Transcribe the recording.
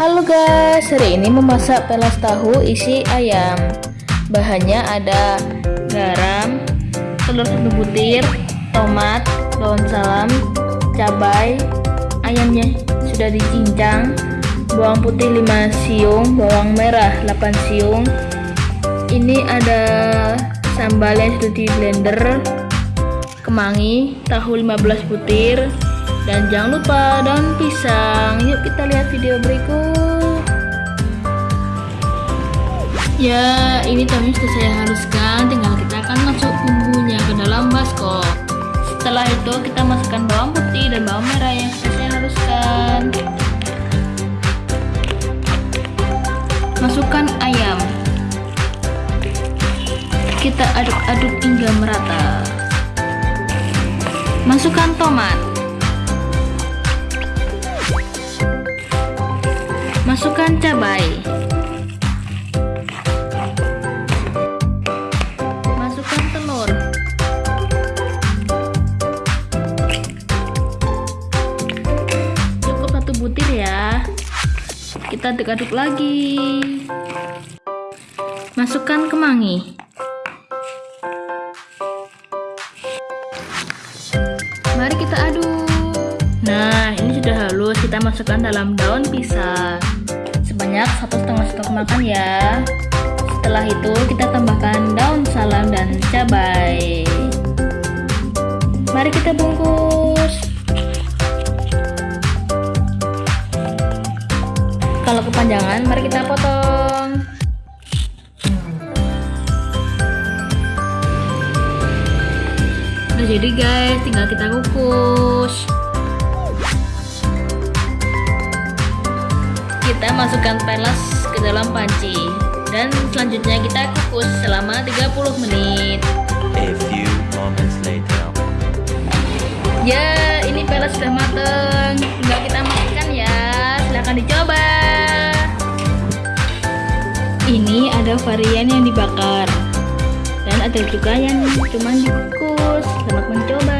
Halo guys, hari ini memasak pelas tahu isi ayam. Bahannya ada garam, telur satu butir, tomat, daun salam, cabai Ayamnya sudah dicincang Bawang putih 5 siung, bawang merah 8 siung. Ini ada sambal yang sudah di blender Kemangi, tahu 15 butir dan jangan lupa daun pisang. Yuk kita lihat video berikut. Ya ini tahunya sudah saya haluskan tinggal kita akan masuk bumbunya ke dalam baskom setelah itu kita masukkan bawang putih dan bawang merah yang sudah saya haluskan masukkan ayam. Kita aduk-aduk hingga merata. Masukkan tomat Masukkan cabai. Masukkan telur. Cukup satu butir ya. Kita aduk-aduk lagi. Masukkan kemangi. Mari kita aduk. Nah, ini sudah halus. Kita masukkan dalam daun pisang sebanyak satu setengah sendok makan ya. Setelah itu kita tambahkan daun salam dan cabai. Mari kita bungkus. Kalau kepanjangan mari kita potong. Udah jadi guys. Tinggal kita kukus kita masukkan pelas ke dalam panci. Dan selanjutnya kita kukus selama 30 menit. A few moments later. ya ini pelas sudah mateng. Tinggal kita masukkan ya. Silahkan dicoba. Ini ada varian yang dibakar. Dan ada juga yang cuma dikukus. Selamat mencoba